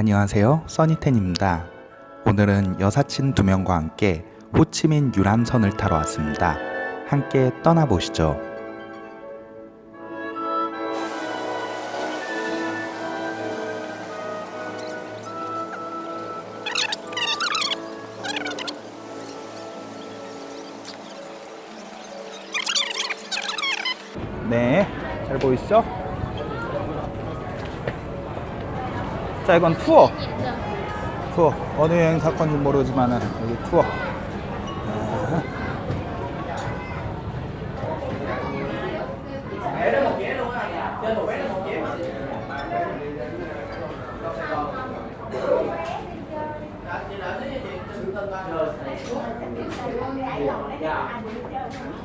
안녕하세요. 써니텐입니다. 오늘은 여사친 두 명과 함께 호치민 유람선을 타러 왔습니다. 함께 떠나보시죠. 네, 잘 보이시죠? 자, 이건 투어. 투어. 어느 여행 사건인지 모르지만 여기 투어. 아.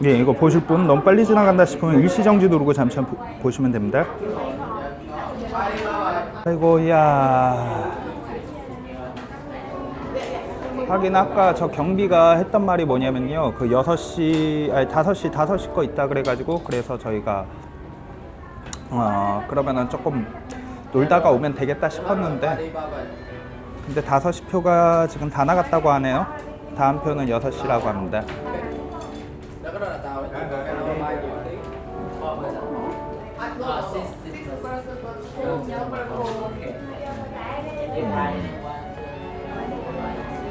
예, 이거 보실 분 너무 빨리 지나간다 싶으면 일시정지 누르고 잠시 보, 보시면 됩니다. 아이고, 야. 하긴 아까 저 경비가 했던 말이 뭐냐면요. 그 6시, 아니 5시, 5시 거 있다 그래가지고 그래서 저희가 어, 그러면은 조금 놀다가 오면 되겠다 싶었는데 근데 5시 표가 지금 다 나갔다고 하네요. 다음 표는 6시라고 합니다.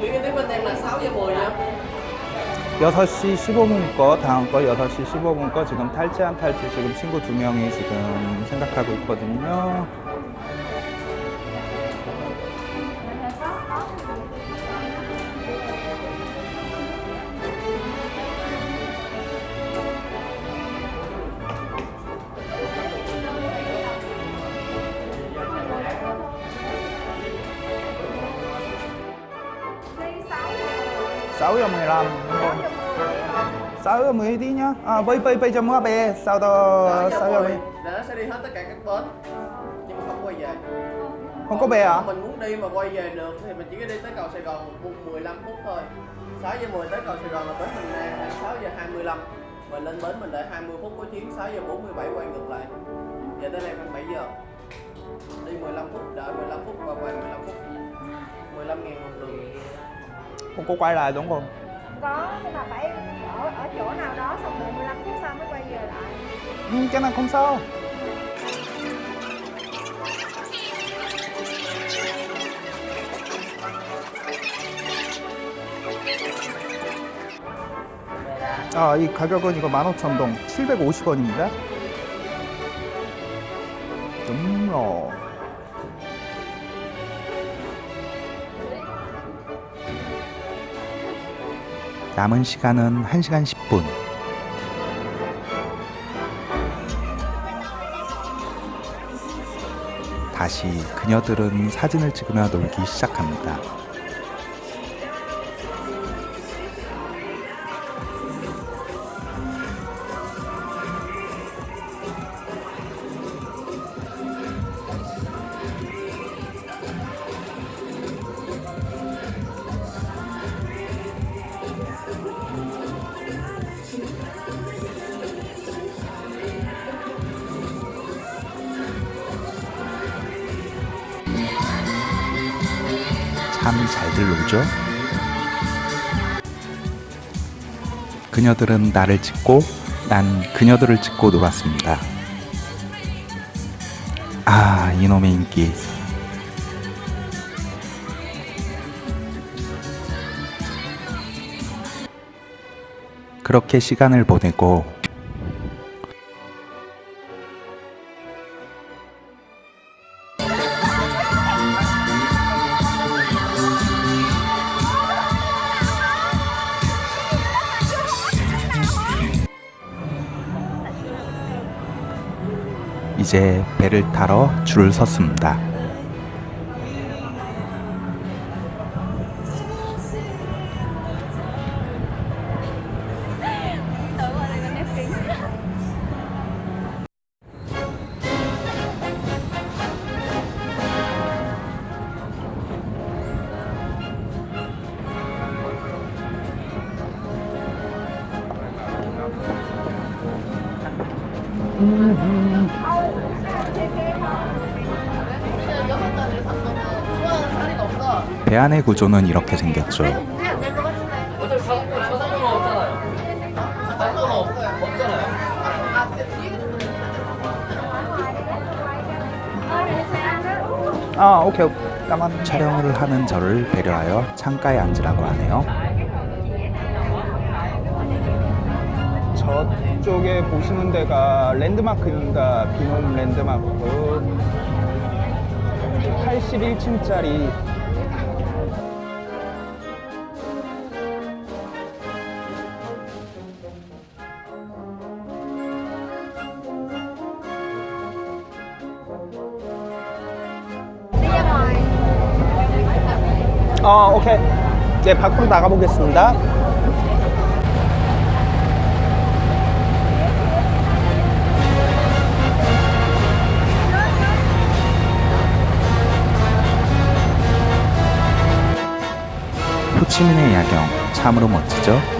Chuyến cái tiếp bên em là 6 giờ 10 nha. 6시 15분 거, 다음 거 6시 15분 거 지금 탈지 안 탈지 지금 친구 두 명이 지금 생각하고 있거든요. Sáu giờ 15 đúng không? 6 giờ 10 tí nhá. À, bây bây giờ mua bè, sao đó 6 giờ 10. Là nó sẽ đi hết tất cả các bến. Nhưng mà không quay về. Không có bè à? Mình muốn đi mà quay về được thì mình chỉ có đi tới cầu Sài Gòn một 15 phút thôi. 6 giờ 10 tới cầu Sài Gòn là bến mình đang là 6 giờ 25. Mình lên bến mình đợi 20 phút có chuyến 6 giờ 47 quay ngược lại. Giờ tới đây khoảng 7 giờ. Đi 15 phút, đợi 15 phút và quay 15 phút. 15 ngàn một đường. Không có quay lại đúng không? có nhưng mà phải ở ở chỗ nào đó xong đợi 15 phút sau mới quay về lại Ừ, cái này không sao. 아, 이 가격은 이거 15,000동 750원입니다. 음로. 남은 시간은 1시간 10분. 다시 그녀들은 사진을 찍으며 놀기 시작합니다. 참 잘들 놀죠? 그녀들은 나를 찍고 난 그녀들을 찍고 놀았습니다. 아, 이놈의 인기. 그렇게 시간을 보내고 이제 배를 타러 줄을 섰습니다. 배 안의 구조는 이렇게 생겼죠. 아, 오케이. 까만 촬영을 하는 저를 배려하여 창가에 앉으라고 하네요. 저쪽에 보시는 데가 랜드마크입니다. 비놈 랜드마크 81층짜리 Đi ra ngoài. 아 오케이 이제 밖으로 나가 보겠습니다. 호치민의 야경 참으로 멋지죠?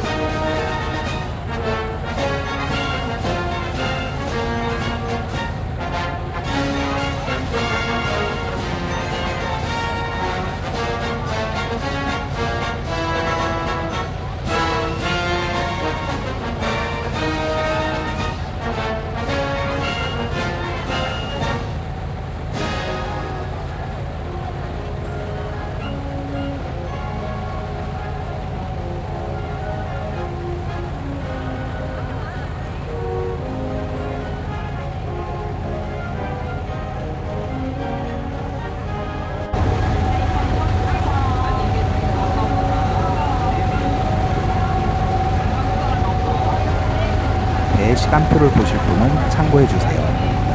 시간표를 보실 분은 참고해 주세요.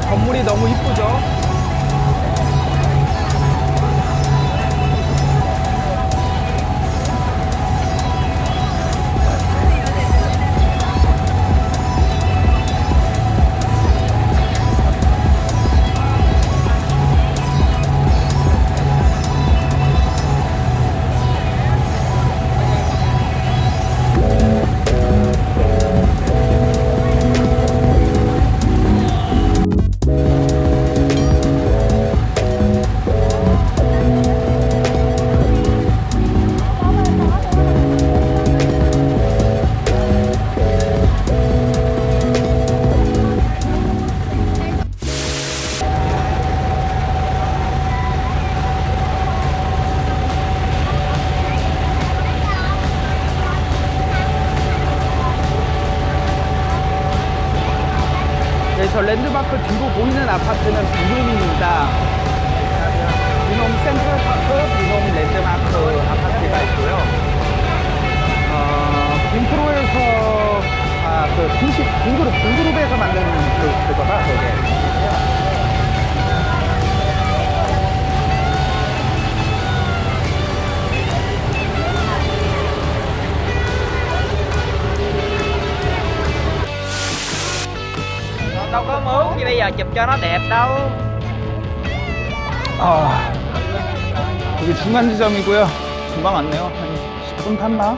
건물이 너무 이쁘죠? 저 랜드마크 뒤로 보이는 아파트는 비룸입니다. 센트럴파크 비놈 랜드마크 아파트가 있고요. 어, 빈프로에서 아, 그 빈시 빈그룹 빈그룹에서 만든 그 그거다 그게. Đâu có mướn như bây giờ chụp cho nó đẹp đâu 아, 여기 중간 지점이고요. 금방 왔네요. 한 10분 탔나?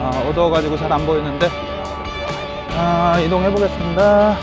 아, 어두워가지고 잘 안 보이는데. 아, 이동해 보겠습니다.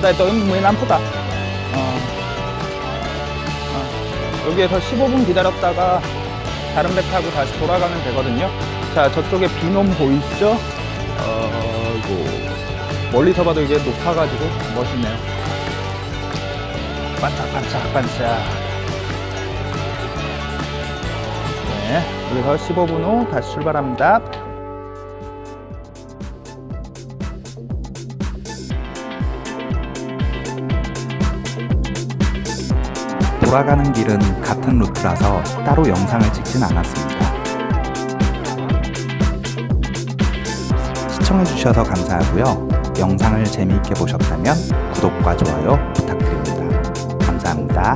Ở đây tới 15 phút? 어. 어. 여기에서 15분 기다렸다가 다른 배 타고 다시 돌아가면 되거든요. 자, 저쪽에 비놈 보이시죠? 어, 이거 멀리서 봐도 이게 높아가지고 멋있네요. 반짝반짝 반짝. 네, 여기서 15분 후 다시 출발합니다. 돌아가는 길은 같은 루트라서 따로 영상을 찍진 않았습니다. 시청해주셔서 감사하고요. 영상을 재미있게 보셨다면 구독과 좋아요 부탁드립니다. 감사합니다.